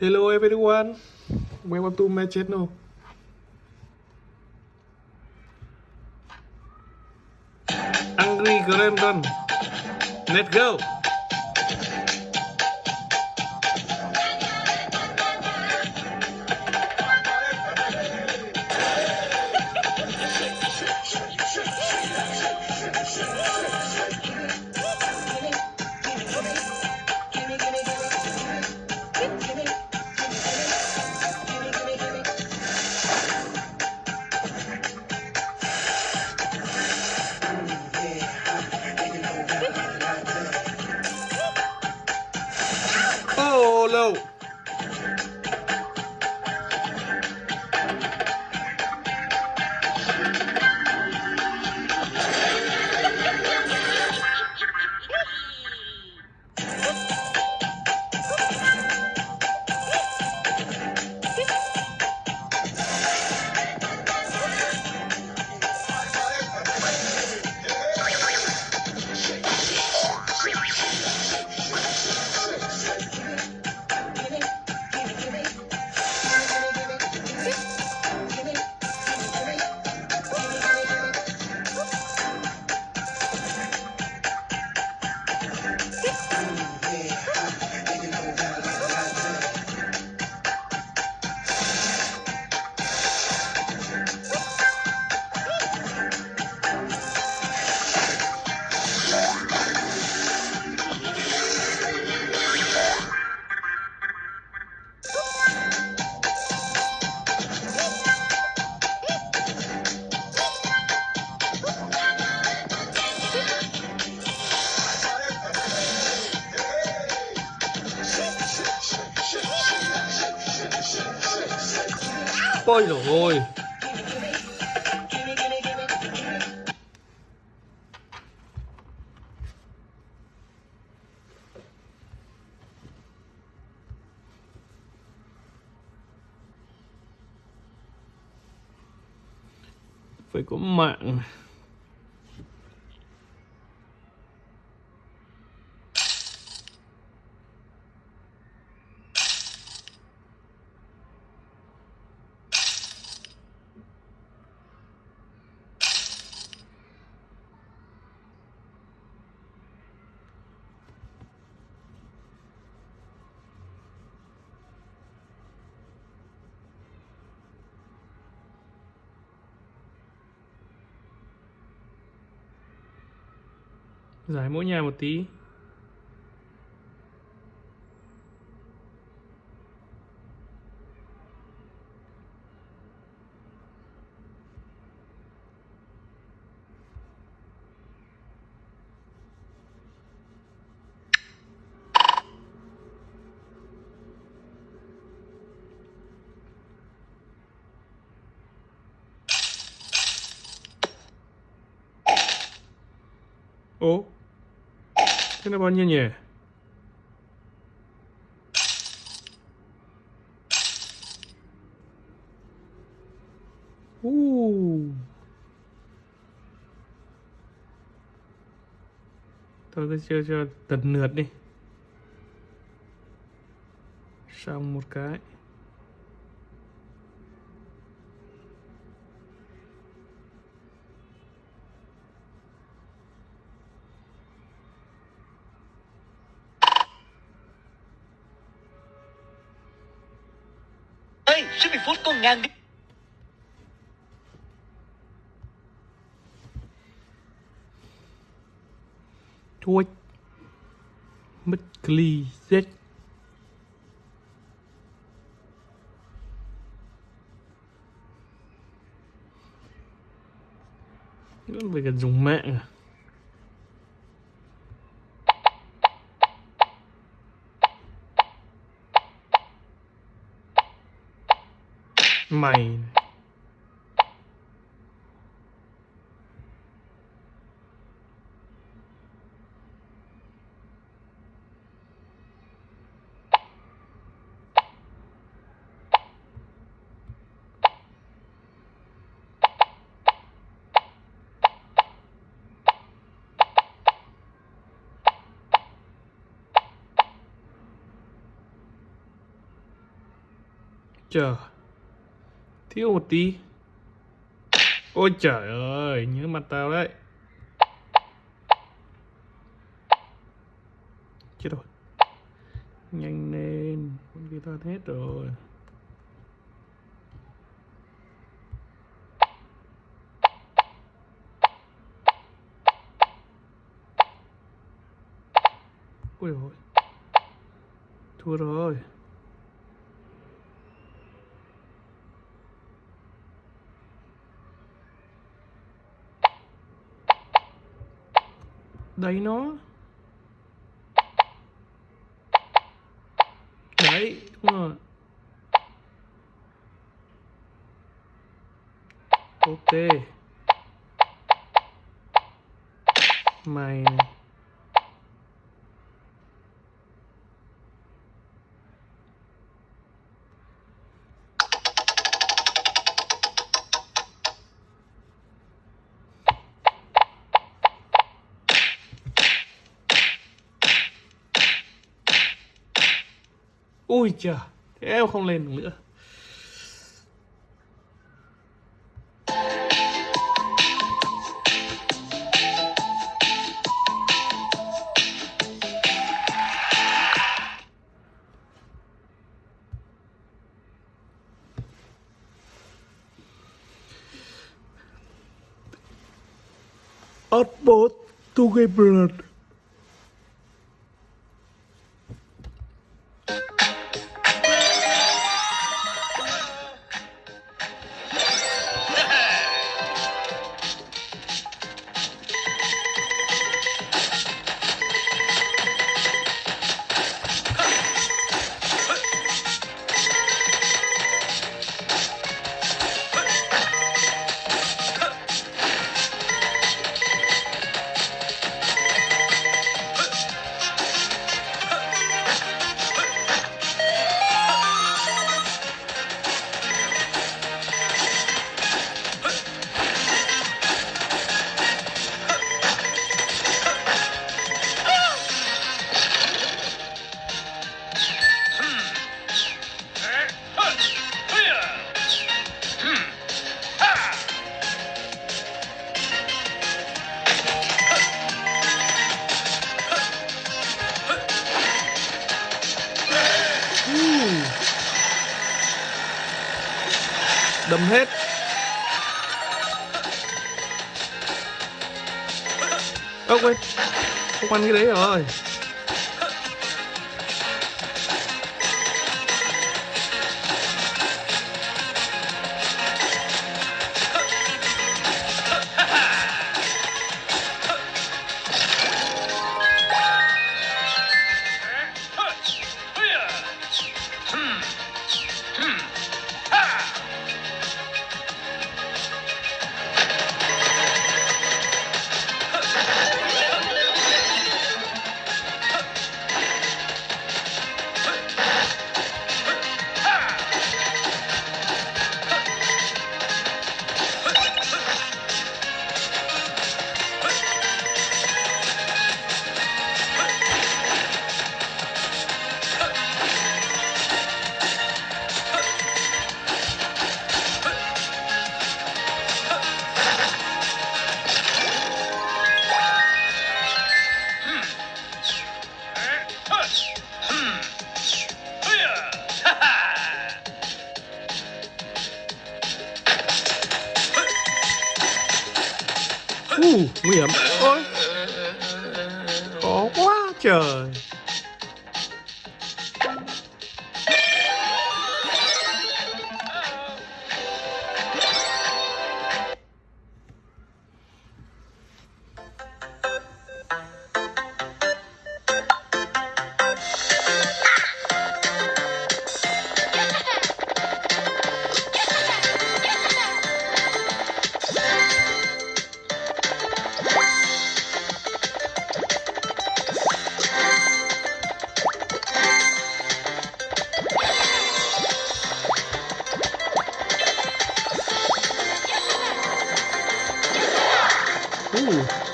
Hello everyone. Welcome to my channel. Angry Grandon. Let's go. Ôi dồi ôi. Phải có mạng. Giải mỗi nhà một tí. Ố Thế là bao nhiêu nhỉ? Tôi cứ chơi cho tật lượt đi Xong một cái ngàn đi Chuối Mất cli Z Vẫn phải cần dùng mạng à? mine. Thiếu một tí. Ôi trời ơi, Nhớ mặt tao đấy. Chết rồi. Nhanh lên, Con kia hết rồi. Ôi rồi Thua rồi. Đấy nó. Đấy Đúng rồi. Ok. Mày này. Ui trời Thế em không lên được nữa. Utmost to get đâm hết. Ơ quên không ăn cái đấy rồi. Trời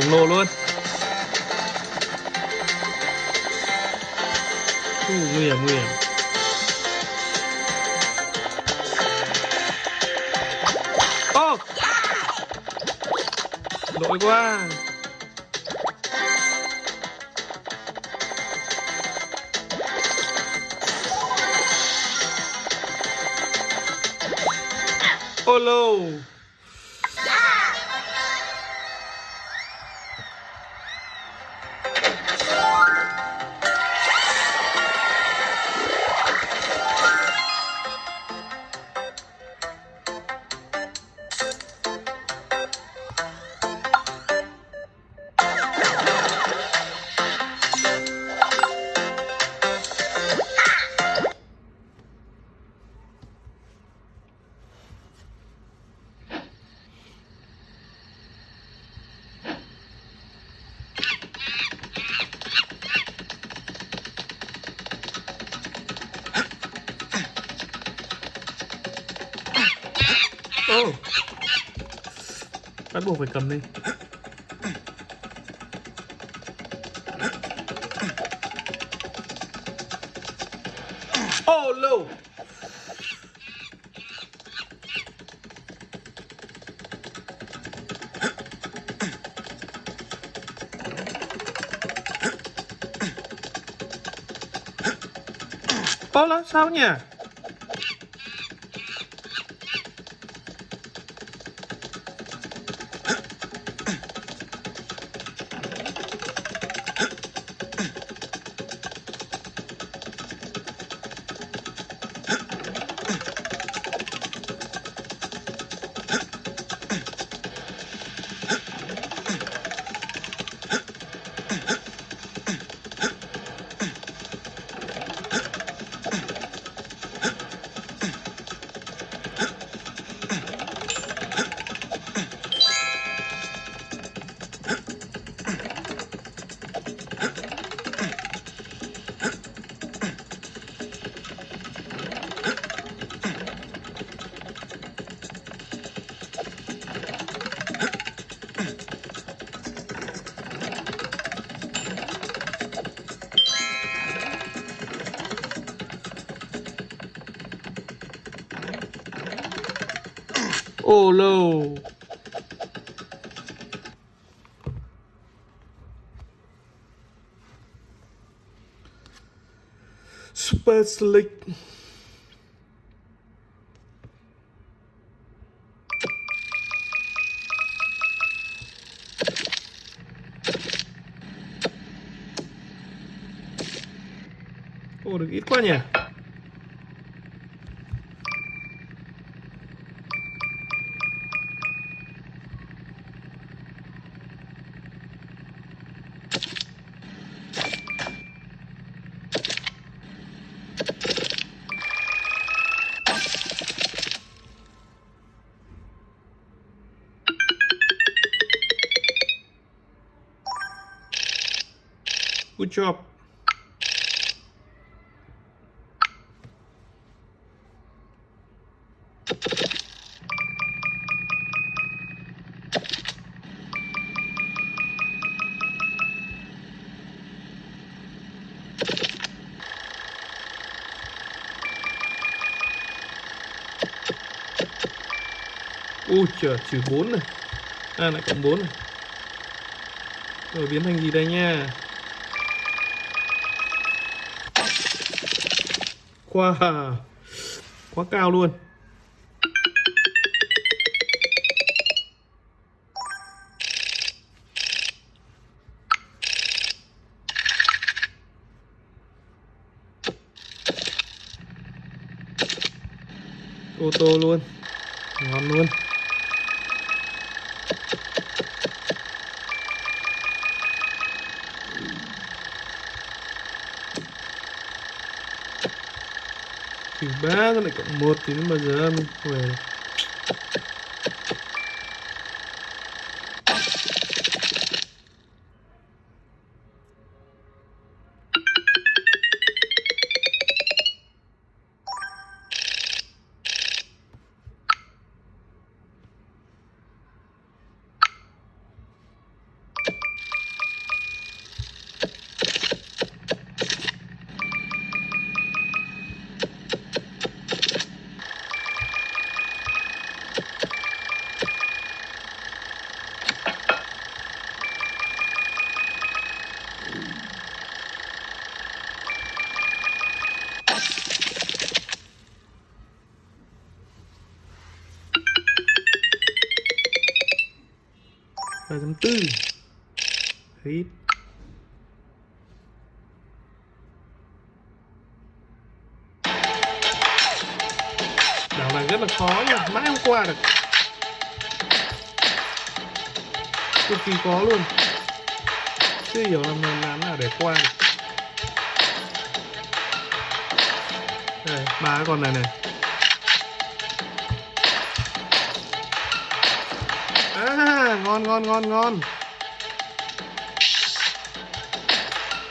khổng lồ luôn uh, nguy hiểm nguy hiểm oh! lỗi quá Follow. Bắt buộc phải cầm lên ô lô Ô là sao nhỉ? Oh no! Spells. Oh, ilk van je? Good job. Ui trời, trừ 4 này. À lại cộng 4 này. Rồi biến thành gì đây nha? Wow Quá cao luôn. Ô tô luôn. Ngon luôn. Trừ ba con lại cộng một 3.4 Hít. Đảo này rất là khó nha Mãi không qua được. Cực kỳ khó luôn. Chưa hiểu là mình làm nào để qua được. Đây, ba cái con này này. À, ngon ngon ngon ngon.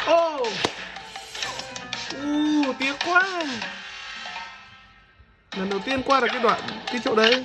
Ô oh. Uh, tiếc quá. Lần đầu tiên qua được cái đoạn Cái chỗ đấy.